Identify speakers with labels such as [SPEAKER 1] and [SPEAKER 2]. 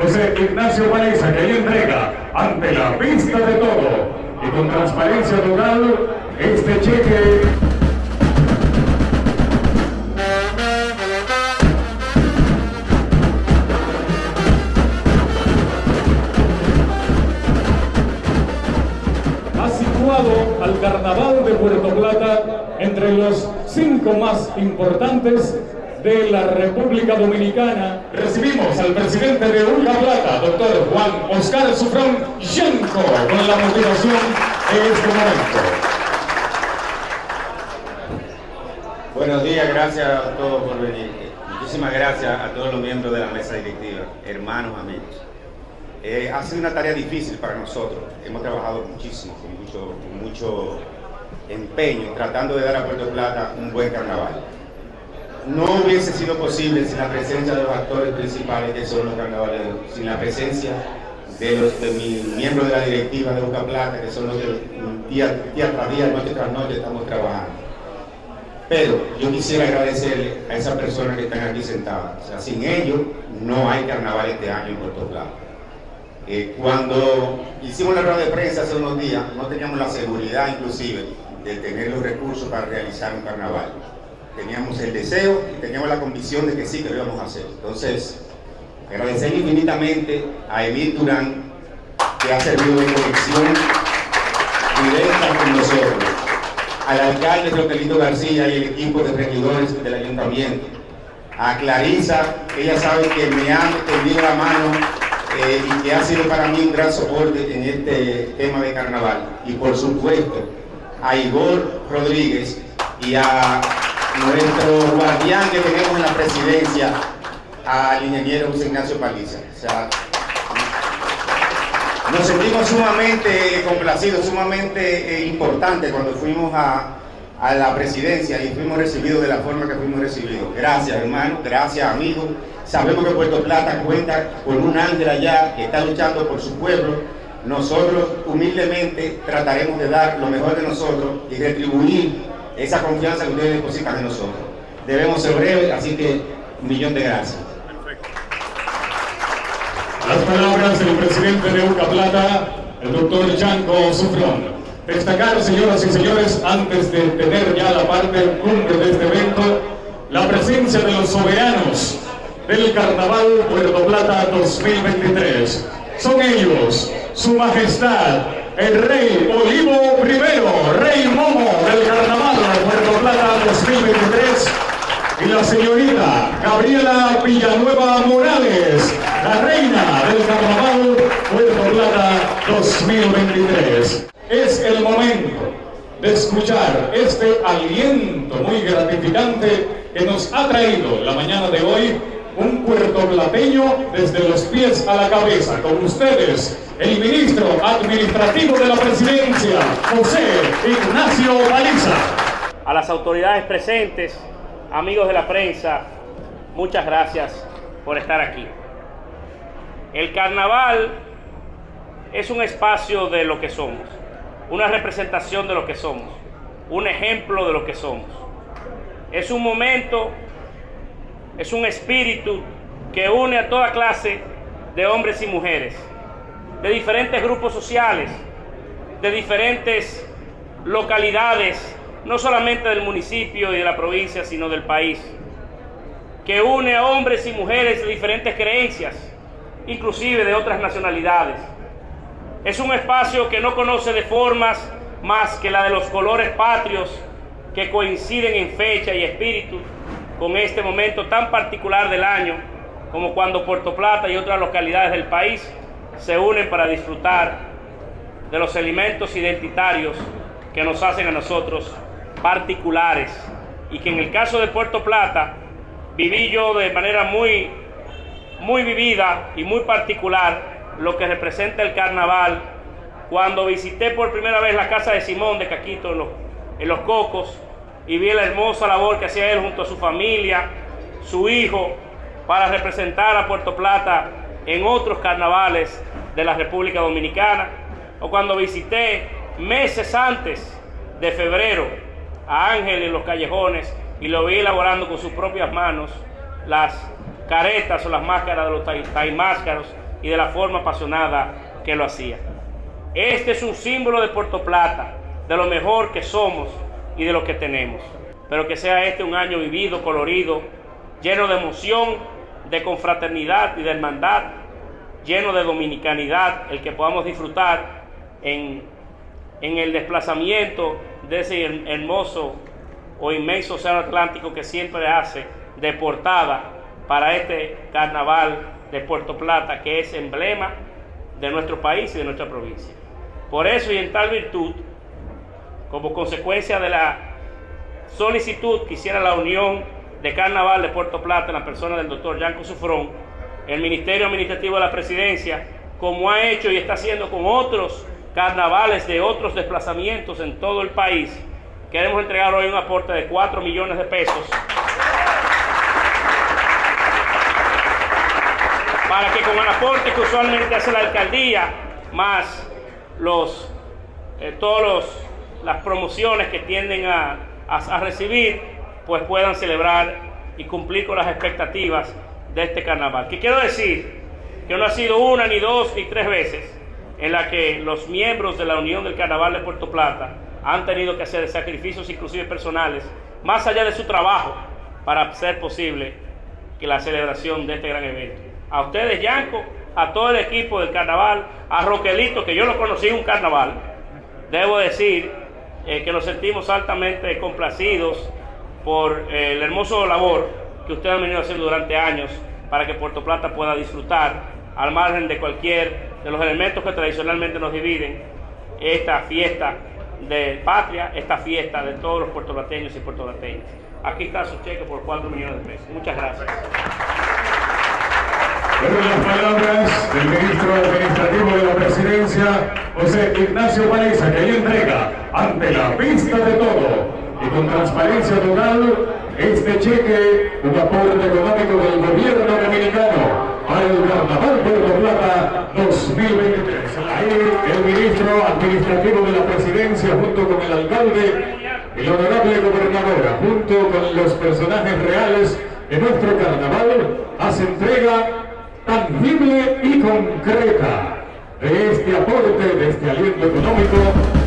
[SPEAKER 1] José Ignacio Paliza, que ahí entrega ante la vista de todo. Y con transparencia total este cheque. Ha situado al Carnaval de Puerto Plata entre los cinco más importantes de la República Dominicana. Recibimos al presidente de Ulca Plata, doctor Juan Oscar Sufrón Yanco, con la motivación en este momento.
[SPEAKER 2] Buenos días, gracias a todos por venir. Muchísimas gracias a todos los miembros de la mesa directiva, hermanos, amigos. Eh, ha sido una tarea difícil para nosotros. Hemos trabajado muchísimo, con mucho, con mucho empeño, tratando de dar a Puerto Plata un buen carnaval. No hubiese sido posible sin la presencia de los actores principales que son los carnavaleros, sin la presencia de, los, miembros de la directiva de Boca Plata, que son los que día, tras día, noche tras noche estamos trabajando. Pero yo quisiera agradecerle a esas personas que están aquí sentadas. Sin ellos no hay carnaval este año en Puerto Plata. Eh, cuando hicimos la rueda de prensa hace unos días, no teníamos la seguridad inclusive de tener los recursos para realizar un carnaval. Teníamos el deseo y teníamos la convicción de que sí que lo íbamos a hacer. Entonces, agradecer infinitamente a Emil Durán, que ha servido de conexión directa con nosotros, al alcalde Rotelito García y el equipo de regidores del ayuntamiento, a Clarisa, que ella sabe que me ha tendido la mano eh, y que ha sido para mí un gran soporte en este tema de carnaval. Y por supuesto, a Igor Rodríguez y a nuestro guardián que tenemos en la presidencia, al ingeniero José Ignacio Paliza. Nos sentimos sumamente complacidos, sumamente eh, importantes cuando fuimos a, a la presidencia y fuimos recibidos de la forma que fuimos recibidos. Gracias, hermano, gracias, amigos. Sabemos que Puerto Plata cuenta con un ángel allá que está luchando por su pueblo. Nosotros humildemente trataremos de dar lo mejor de nosotros y retribuir esa confianza que ustedes depositan en nosotros. Debemos ser breves, así que un millón de gracias.
[SPEAKER 1] Las palabras del presidente de Uca Plata, el doctor Chanco Sufrón. Destacar, señoras y señores, antes de tener ya la parte cumbre de este evento, la presencia de los soberanos del Carnaval Puerto Plata 2023. Son ellos, su majestad, el rey Olivo I, rey Momo del Carnaval Puerto Plata 2023, y la señorita Gabriela Villanueva Morales, la reina del Carnaval Puerto Plata 2023. Es el momento de escuchar este aliento muy gratificante que nos ha traído la mañana de hoy un puertoplateño desde los pies a la cabeza. Con ustedes, el ministro administrativo de la presidencia, José Ignacio Baliza.
[SPEAKER 3] A las autoridades presentes, amigos de la prensa, muchas gracias por estar aquí. El carnaval es un espacio de lo que somos, una representación de lo que somos, un ejemplo de lo que somos. Es un momento es un espíritu que une a toda clase de hombres y mujeres, de diferentes grupos sociales, de diferentes localidades, no solamente del municipio y de la provincia, sino del país, que une a hombres y mujeres de diferentes creencias, inclusive de otras nacionalidades. Es un espacio que no conoce de formas más que la de los colores patrios que coinciden en fecha y espíritu con este momento tan particular del año como cuando Puerto Plata y otras localidades del país se unen para disfrutar de los elementos identitarios que nos hacen a nosotros particulares. Y que en el caso de Puerto Plata viví yo de manera muy, muy vivida y muy particular lo que representa el carnaval. Cuando visité por primera vez la casa de Simón de Caquito en los, en los Cocos y vi la hermosa labor que hacía él junto a su familia, su hijo, para representar a Puerto Plata en otros carnavales de la República Dominicana, o cuando visité meses antes de febrero a Ángel en los callejones y lo vi elaborando con sus propias manos las caretas o las máscaras de los taimáscaros y de la forma apasionada que lo hacía. Este es un símbolo de Puerto Plata, de lo mejor que somos y de lo que tenemos. Pero que sea este un año vivido, colorido, lleno de emoción, de confraternidad y de hermandad, lleno de dominicanidad, el que podamos disfrutar en, en el desplazamiento de ese hermoso o inmenso océano Atlántico que siempre hace de portada para este carnaval de Puerto Plata, que es emblema de nuestro país y de nuestra provincia. Por eso y en tal virtud, como consecuencia de la solicitud que hiciera la Unión de Carnaval de Puerto Plata en la persona del doctor Yanco Sufrón, el Ministerio Administrativo de la Presidencia, como ha hecho y está haciendo con otros carnavales de otros desplazamientos en todo el país, queremos entregar hoy un aporte de 4 millones de pesos para que con el aporte que usualmente hace la alcaldía, más los, eh, todas las promociones que tienden a, a recibir, pues puedan celebrar y cumplir con las expectativas de este carnaval. ¿Qué quiero decir? Que no ha sido una, ni dos, ni tres veces en la que los miembros de la Unión del Carnaval de Puerto Plata han tenido que hacer sacrificios inclusive personales, más allá de su trabajo, para hacer posible que la celebración de este gran evento. A ustedes, Yanco, a todo el equipo del carnaval, a Roquelito, que yo lo conocí en un carnaval, debo decir eh, que nos sentimos altamente complacidos por eh, el hermoso labor que ustedes han venido haciendo durante años para que Puerto Plata pueda disfrutar, al margen de cualquier de los elementos que tradicionalmente nos dividen, esta fiesta de patria, esta fiesta de todos los puertorlateños y puertorlateñas. Aquí está su cheque por 4 millones de pesos. Muchas gracias.
[SPEAKER 1] las palabras del ministro administrativo de la presidencia, José Ignacio Paliza, que ahí entrega ante la vista de todo y con transparencia total este cheque, un aporte económico del gobierno dominicano para el Carnaval Puerto Plata 2023. Ahí el ministro administrativo de la presidencia junto con el alcalde la honorable gobernadora junto con los personajes reales de nuestro carnaval hace entrega tangible y concreta de este aporte, de este aliento económico